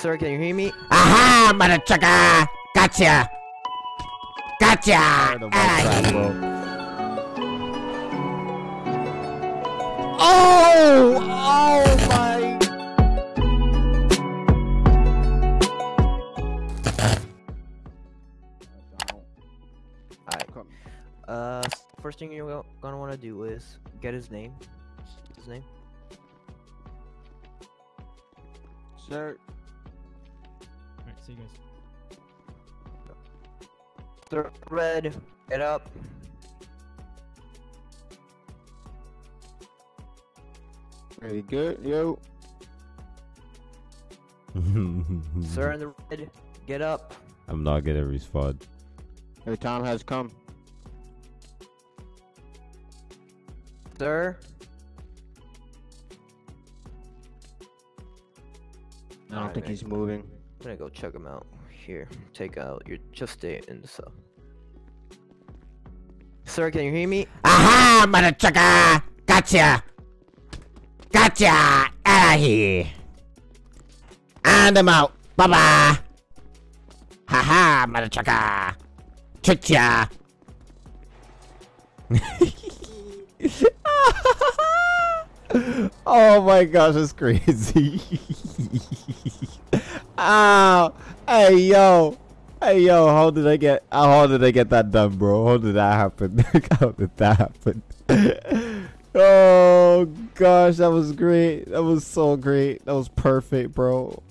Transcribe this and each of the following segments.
Sir, can you hear me? Aha, motherfucker! Gotcha! Gotcha! Tired of my Outta crap, here. bro. Oh! Oh my! Alright. Uh, first thing you're gonna want to do is get his name. His name. Sir, Alright, see you guys. Sir, Red, get up. really good, yo. Sir in the red, get up. I'm not gonna respond. Your time has come. Sir, I don't Alright, think man. he's moving. I'm gonna go check him out. Here, take out your just stay in the cell. Sir, can you hear me? Aha, motherfucker! Gotcha! Gotcha! Outta here! And I'm out. Bye bye! Haha, motherfucker! Tricked ya! oh my gosh, it's crazy. Ow! Hey yo! Hey yo, how did I get how did I get that done, bro? How did that happen? how did that happen? oh gosh, that was great. That was so great. That was perfect, bro.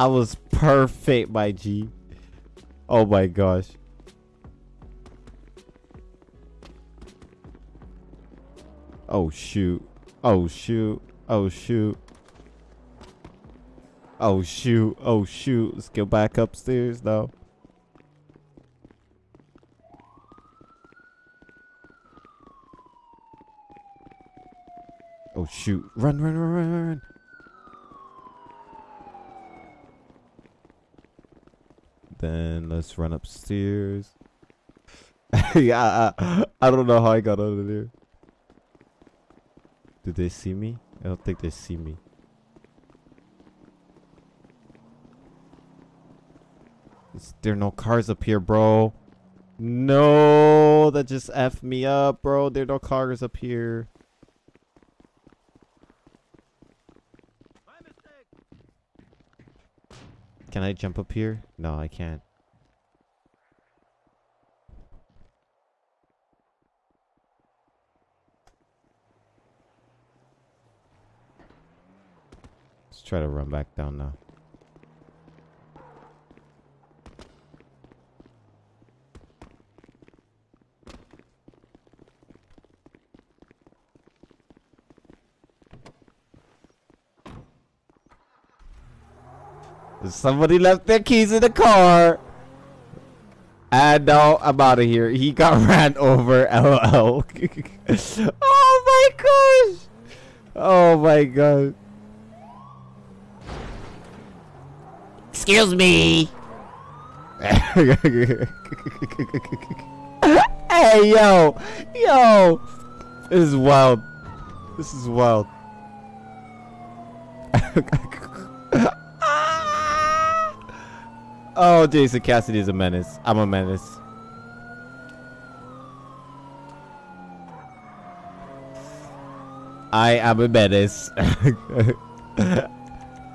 I was perfect, my G. Oh my gosh. Oh shoot. Oh shoot. Oh shoot. Oh shoot. Oh shoot. Let's go back upstairs now. Oh shoot. Run, run, run, run, run. Then let's run upstairs. yeah, I, I don't know how I got out of there. Did they see me? I don't think they see me. Is there no cars up here, bro? No, that just F me up, bro. There are no cars up here. Can I jump up here? No, I can't. Let's try to run back down now. Somebody left their keys in the car. And now I'm out of here. He got ran over. LOL. oh my gosh. Oh my god. Excuse me. hey yo, yo. This is wild. This is wild. Oh, Jason Cassidy is a menace. I'm a menace. I am a menace.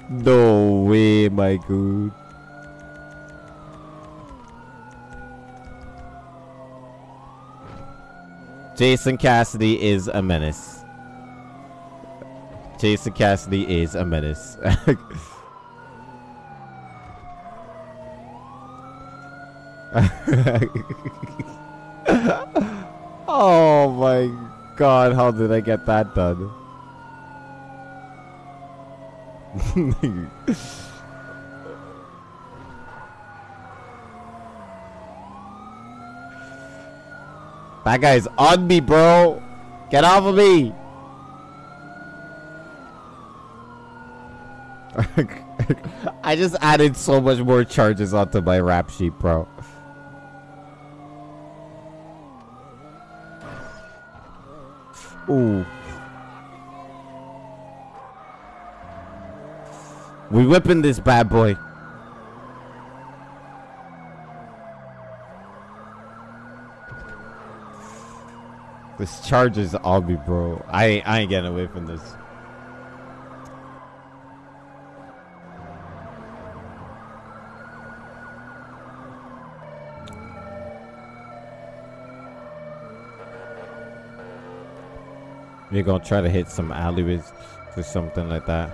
no way, my good. Jason Cassidy is a menace. Jason Cassidy is a menace. oh my god, how did I get that done? that guy's on me, bro. Get off of me. I just added so much more charges onto my rap sheet, bro. Ooh. We whipping this bad boy. This charger's on me, bro. I I ain't getting away from this. We're gonna try to hit some alleyways or something like that.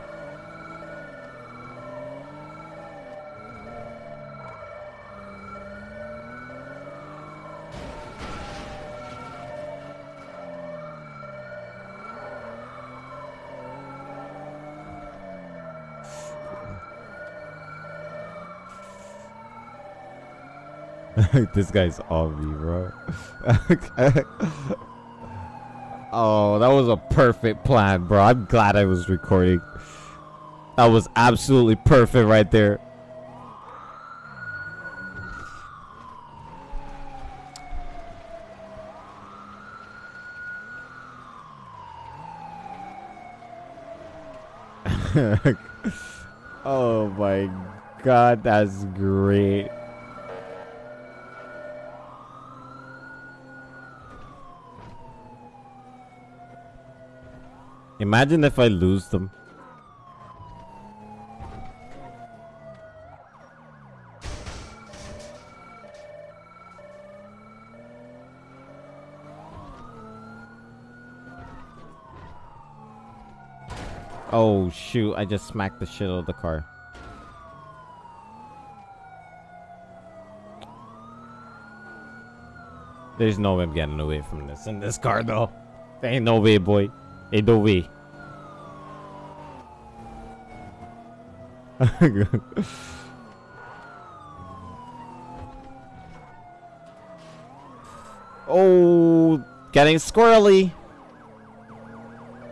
this guy's on me, bro. oh, that was a perfect plan, bro. I'm glad I was recording. That was absolutely perfect right there. oh my god, that's great. Imagine if I lose them. Oh shoot, I just smacked the shit out of the car. There's no way I'm getting away from this in this car though. There ain't no way, boy. No way. oh, getting squirrely.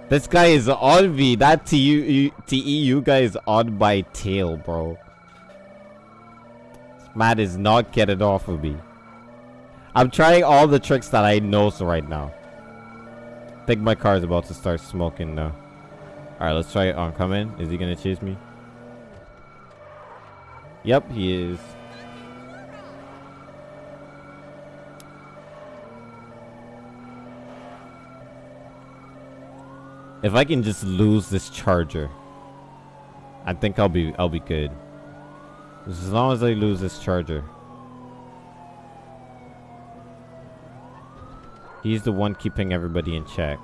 This guy is on me. That TU, TEU guy is on my tail, bro. This man is not getting off of me. I'm trying all the tricks that I know so right now. Think my car is about to start smoking now. Alright, let's try it oncoming. Is he gonna chase me? Yep, he is. If I can just lose this charger, I think I'll be I'll be good. As long as I lose this charger. He's the one keeping everybody in check.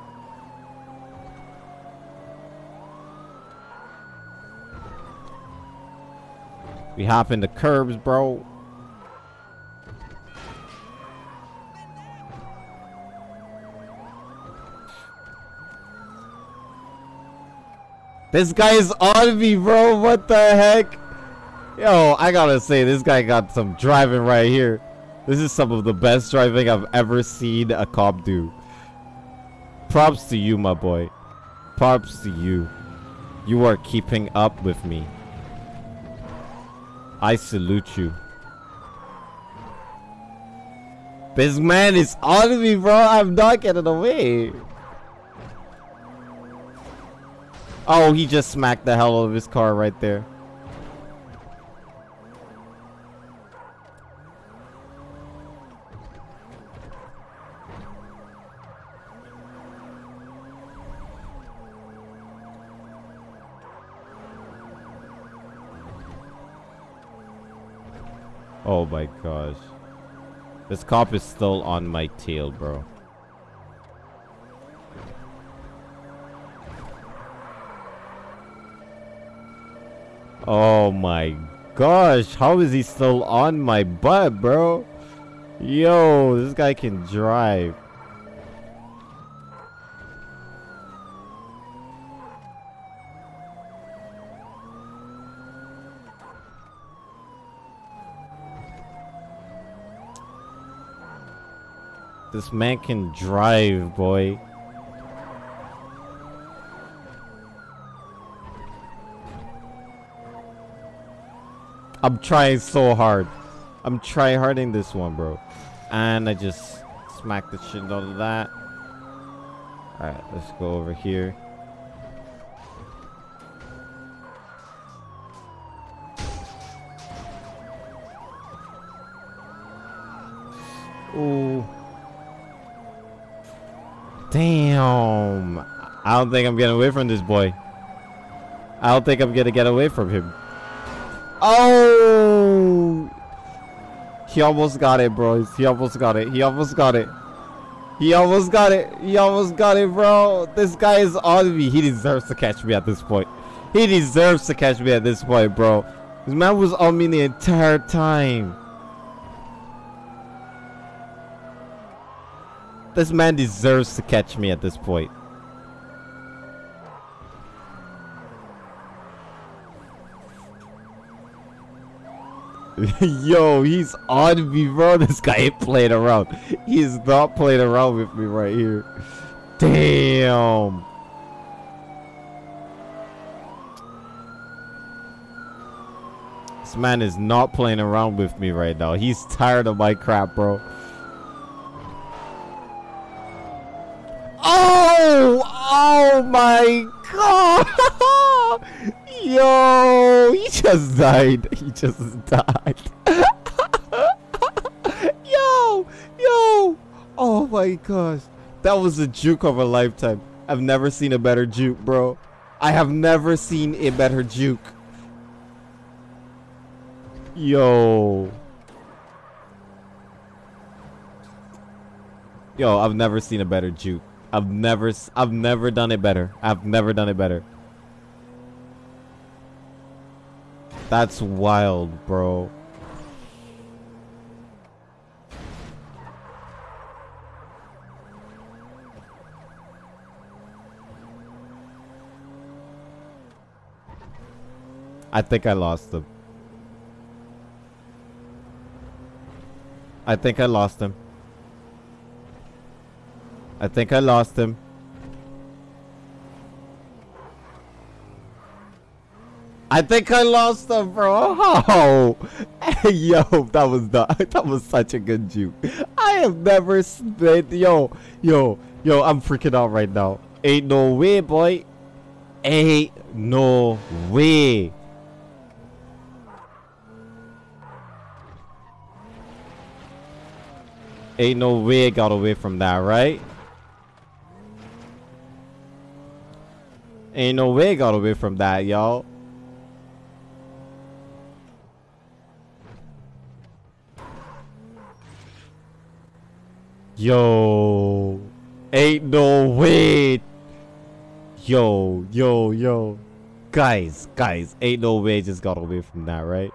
We hop into curbs, bro. This guy is on me, bro. What the heck? Yo, I gotta say, this guy got some driving right here. This is some of the best driving I've ever seen a cop do. Props to you, my boy. Props to you. You are keeping up with me. I salute you. This man is on me, bro. I'm not getting away. Oh, he just smacked the hell out of his car right there. Oh my gosh. This cop is still on my tail, bro. Oh my gosh, how is he still on my butt, bro? Yo, this guy can drive. This man can drive, boy. I'm trying so hard. I'm try harding this one, bro. And I just smacked the shit out of that. Alright, let's go over here. Ooh. Damn. I don't think I'm getting away from this boy. I don't think I'm gonna get away from him. Oh! He almost got it, bro. He almost got it. He almost got it. He almost got it. He almost got it, bro. This guy is on me. He deserves to catch me at this point. He deserves to catch me at this point, bro. This man was on me the entire time. This man deserves to catch me at this point. Yo, he's on me, bro. This guy ain't playing around. He's not playing around with me right here. Damn. This man is not playing around with me right now. He's tired of my crap, bro. Oh! Oh my god! Yo! He just died. He just died. yo! Yo! Oh my gosh. That was a juke of a lifetime. I've never seen a better juke, bro. I have never seen a better juke. Yo. Yo, I've never seen a better juke. I've never I've never done it better. I've never done it better. That's wild, bro. I think I lost him. I think I lost him. I think I lost him. I think I lost him, bro. Oh, yo, that was not, that was such a good juke. I have never spent, yo, yo, yo. I'm freaking out right now. Ain't no way, boy. Ain't no way. Ain't no way I got away from that, right? Ain't no way got away from that, y'all. Yo. Ain't no way. Yo, yo, yo. Guys, guys, ain't no way just got away from that, right?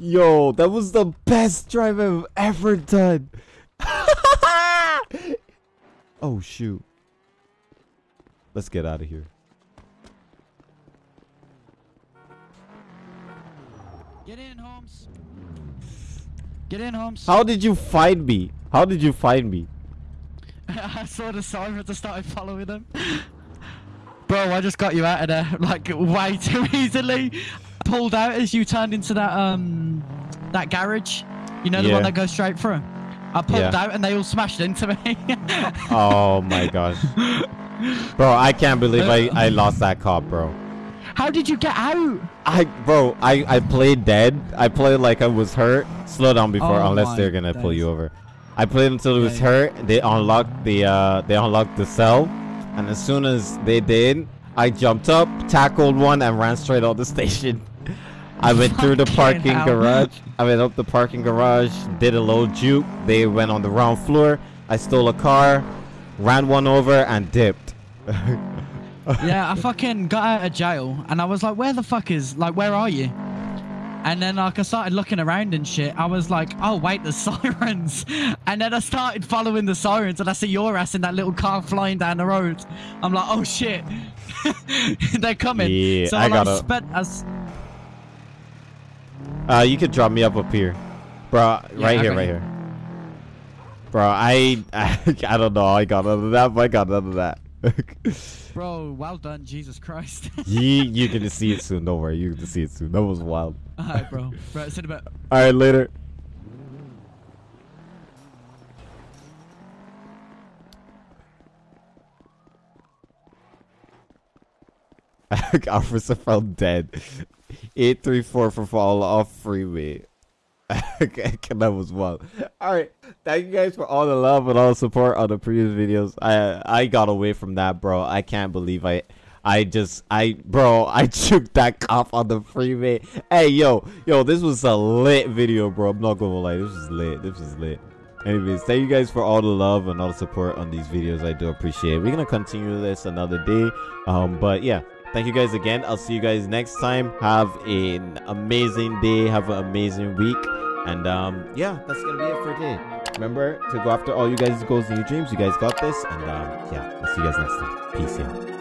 Yo, that was the best drive I've ever done. oh, shoot. Let's get out of here. Get in, Holmes. Get in, Holmes. How did you find me? How did you find me? I saw the sirens. I started following them. Bro, I just got you out of there like way too easily. Pulled out as you turned into that um that garage. You know the Yeah. one that goes straight through. I pulled Yeah. out and they all smashed into me. Oh my gosh. Bro, I can't believe I, I lost that cop, bro. How did you get out? I bro, I I played dead. I played like I was hurt. Slow down before Oh unless they're gonna pull you over. I played until it was Yeah, hurt. They unlocked the uh they unlocked the cell, and as soon as they did, I jumped up, tackled one, and ran straight out the station. I went through the parking garage. I went up the parking garage, did a little juke. They went on the ground floor. I stole a car, ran one over, and dipped. yeah, I fucking got out of jail and I was like, where the fuck is, like, where are you? And then like I started looking around and shit. I was like, oh wait, the sirens. And then I started following the sirens and I see your ass in that little car flying down the road. I'm like, oh shit. They're coming. Yeah, so I I, like, gotta- as Uh, you could drop me up up here, bro. Yeah, right I here, right here, bro. I, I don't know. I got none of that. but I got none of that. Bro, well done, Jesus Christ. you, you gonna see it soon. Don't worry. You gonna see it soon. That was wild. Alright, bro. Right, see you in a bit. All right, later. Officer fell dead. Eight three four for fall off freeway. that was wild. All right, thank you guys for all the love and all the support on the previous videos. I I got away from that, bro. I can't believe I I just I bro I took that cop on the freeway. Hey yo yo, this was a lit video, bro. I'm not gonna lie, this is lit. This is lit. Anyways, thank you guys for all the love and all the support on these videos. I do appreciate it. We're gonna continue this another day. Um, but yeah, thank you guys again. I'll see you guys next time. Have an amazing day. Have an amazing week. And um, yeah, that's gonna be it for today. Remember to go after all you guys' goals and your dreams. You guys got this. And um, yeah, I'll see you guys next time. Peace out.